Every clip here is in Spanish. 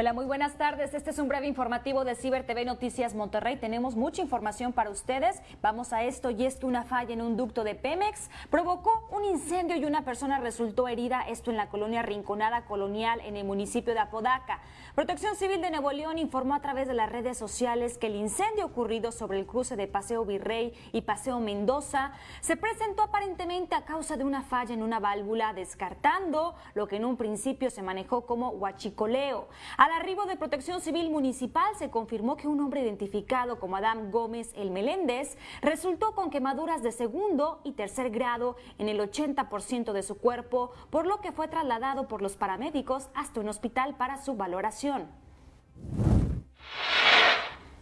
Hola, muy buenas tardes. Este es un breve informativo de Ciber TV Noticias Monterrey. Tenemos mucha información para ustedes. Vamos a esto y es una falla en un ducto de Pemex provocó un incendio y una persona resultó herida. Esto en la colonia Rinconada Colonial en el municipio de Apodaca. Protección Civil de Nuevo León informó a través de las redes sociales que el incendio ocurrido sobre el cruce de Paseo Virrey y Paseo Mendoza se presentó aparentemente a causa de una falla en una válvula, descartando lo que en un principio se manejó como huachicoleo. Al arribo de Protección Civil Municipal se confirmó que un hombre identificado como Adam Gómez El Meléndez resultó con quemaduras de segundo y tercer grado en el 80% de su cuerpo, por lo que fue trasladado por los paramédicos hasta un hospital para su valoración.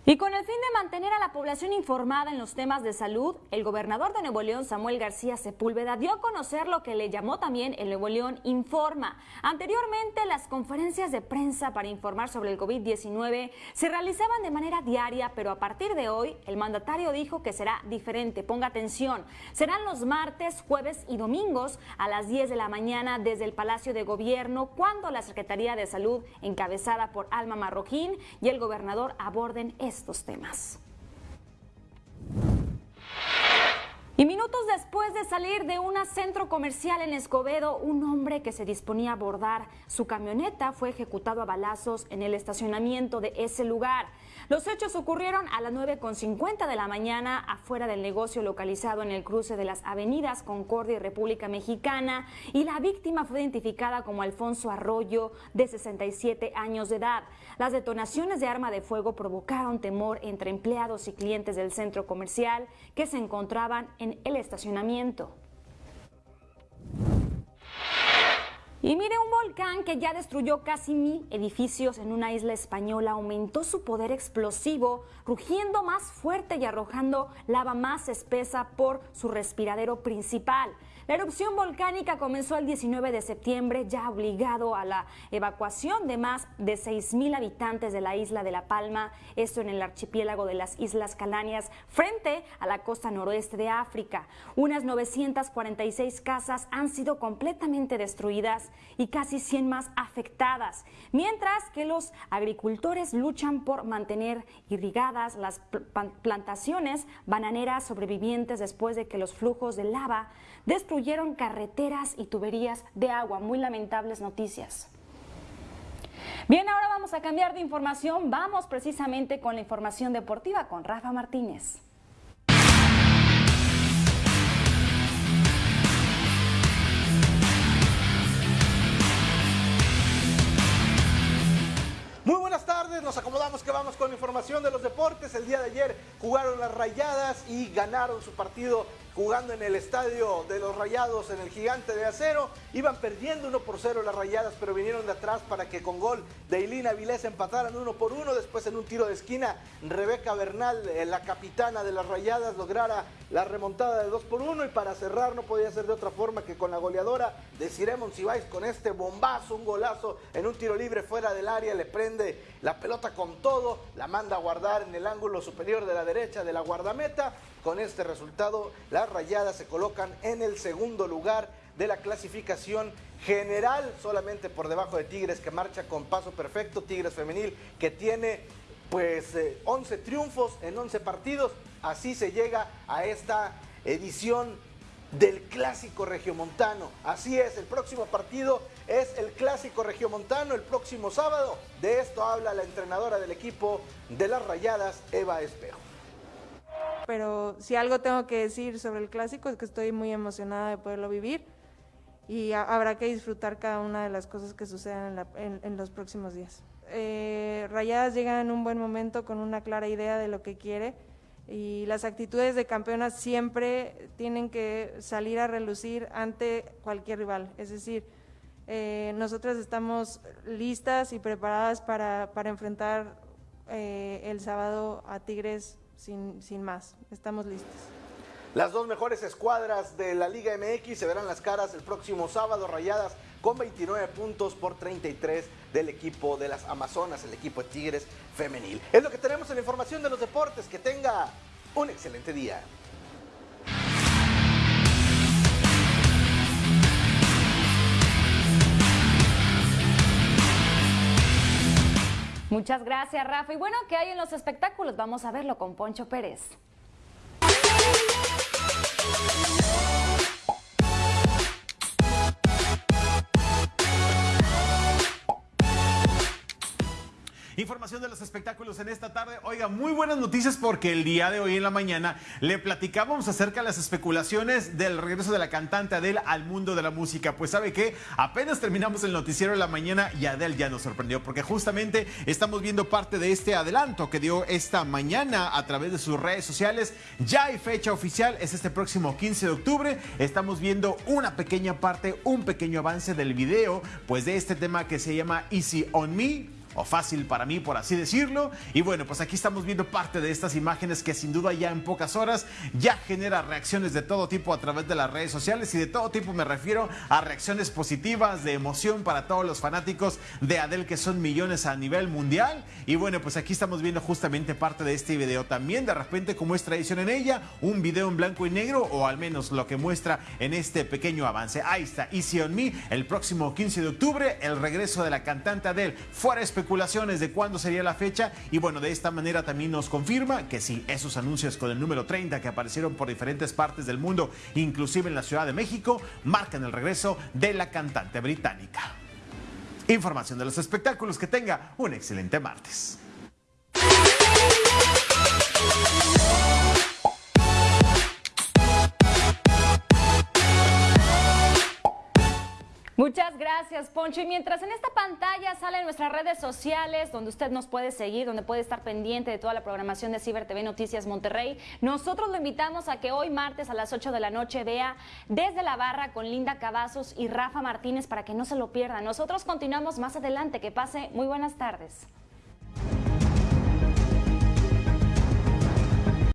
Y con el fin de mantener a la población informada en los temas de salud, el gobernador de Nuevo León, Samuel García Sepúlveda, dio a conocer lo que le llamó también el Nuevo León Informa. Anteriormente, las conferencias de prensa para informar sobre el COVID-19 se realizaban de manera diaria, pero a partir de hoy, el mandatario dijo que será diferente. Ponga atención, serán los martes, jueves y domingos a las 10 de la mañana desde el Palacio de Gobierno, cuando la Secretaría de Salud, encabezada por Alma Marroquín, y el gobernador aborden estos temas. Y minutos después de salir de un centro comercial en Escobedo, un hombre que se disponía a abordar su camioneta fue ejecutado a balazos en el estacionamiento de ese lugar. Los hechos ocurrieron a las 9.50 de la mañana afuera del negocio localizado en el cruce de las avenidas Concordia y República Mexicana y la víctima fue identificada como Alfonso Arroyo, de 67 años de edad. Las detonaciones de arma de fuego provocaron temor entre empleados y clientes del centro comercial que se encontraban en el estacionamiento. Y mire, un volcán que ya destruyó casi mil edificios en una isla española aumentó su poder explosivo, rugiendo más fuerte y arrojando lava más espesa por su respiradero principal. La erupción volcánica comenzó el 19 de septiembre, ya obligado a la evacuación de más de 6.000 habitantes de la isla de La Palma, esto en el archipiélago de las Islas Calanias, frente a la costa noroeste de África. Unas 946 casas han sido completamente destruidas y casi 100 más afectadas, mientras que los agricultores luchan por mantener irrigadas las plantaciones bananeras sobrevivientes después de que los flujos de lava destruyeron carreteras y tuberías de agua. Muy lamentables noticias. Bien, ahora vamos a cambiar de información. Vamos precisamente con la información deportiva con Rafa Martínez. Muy buenas tardes, nos acomodamos que vamos con información de los deportes. El día de ayer jugaron las rayadas y ganaron su partido jugando en el estadio de los Rayados en el Gigante de Acero. Iban perdiendo 1 por 0 las Rayadas, pero vinieron de atrás para que con gol de Ilina Vilés empataran 1 por 1. Después en un tiro de esquina, Rebeca Bernal, eh, la capitana de las Rayadas, lograra la remontada de 2 por 1 y para cerrar no podía ser de otra forma que con la goleadora de Ciremon Sibais con este bombazo, un golazo en un tiro libre fuera del área, le prende la pelota con todo, la manda a guardar en el ángulo superior de la derecha de la guardameta con este resultado, las Rayadas se colocan en el segundo lugar de la clasificación general, solamente por debajo de Tigres que marcha con paso perfecto, Tigres femenil que tiene pues 11 eh, triunfos en 11 partidos, así se llega a esta edición del clásico regiomontano. Así es, el próximo partido es el clásico regiomontano el próximo sábado. De esto habla la entrenadora del equipo de las Rayadas, Eva Espejo pero si algo tengo que decir sobre el clásico es que estoy muy emocionada de poderlo vivir y habrá que disfrutar cada una de las cosas que sucedan en, los próximos días. Eh, Rayadas llegan en un buen momento con una clara idea de lo que quiere y las actitudes de campeonas siempre tienen que salir a relucir ante cualquier rival. Es decir, eh, nosotras estamos listas y preparadas para, para enfrentar eh, el sábado a Tigres sin, sin más. Estamos listos. Las dos mejores escuadras de la Liga MX se verán las caras el próximo sábado, rayadas con 29 puntos por 33 del equipo de las Amazonas, el equipo de Tigres femenil. Es lo que tenemos en la información de los deportes. Que tenga un excelente día. Muchas gracias, Rafa. Y bueno, ¿qué hay en los espectáculos? Vamos a verlo con Poncho Pérez. Información de los espectáculos en esta tarde. Oiga, muy buenas noticias porque el día de hoy en la mañana le platicábamos acerca de las especulaciones del regreso de la cantante Adele al mundo de la música. Pues sabe que apenas terminamos el noticiero de la mañana y Adele ya nos sorprendió porque justamente estamos viendo parte de este adelanto que dio esta mañana a través de sus redes sociales. Ya hay fecha oficial, es este próximo 15 de octubre. Estamos viendo una pequeña parte, un pequeño avance del video, pues de este tema que se llama Easy on Me o fácil para mí, por así decirlo. Y bueno, pues aquí estamos viendo parte de estas imágenes que sin duda ya en pocas horas ya genera reacciones de todo tipo a través de las redes sociales y de todo tipo me refiero a reacciones positivas, de emoción para todos los fanáticos de Adele que son millones a nivel mundial. Y bueno, pues aquí estamos viendo justamente parte de este video también, de repente como es tradición en ella, un video en blanco y negro o al menos lo que muestra en este pequeño avance. Ahí está, Easy on Me, el próximo 15 de octubre, el regreso de la cantante Adele. Fuera espectacular de cuándo sería la fecha y bueno, de esta manera también nos confirma que sí, esos anuncios con el número 30 que aparecieron por diferentes partes del mundo, inclusive en la Ciudad de México, marcan el regreso de la cantante británica. Información de los espectáculos, que tenga un excelente martes. Muchas gracias, Poncho. Y mientras en esta pantalla salen nuestras redes sociales, donde usted nos puede seguir, donde puede estar pendiente de toda la programación de Ciber TV Noticias Monterrey, nosotros lo invitamos a que hoy martes a las 8 de la noche vea Desde la Barra con Linda Cavazos y Rafa Martínez para que no se lo pierda. Nosotros continuamos más adelante. Que pase muy buenas tardes.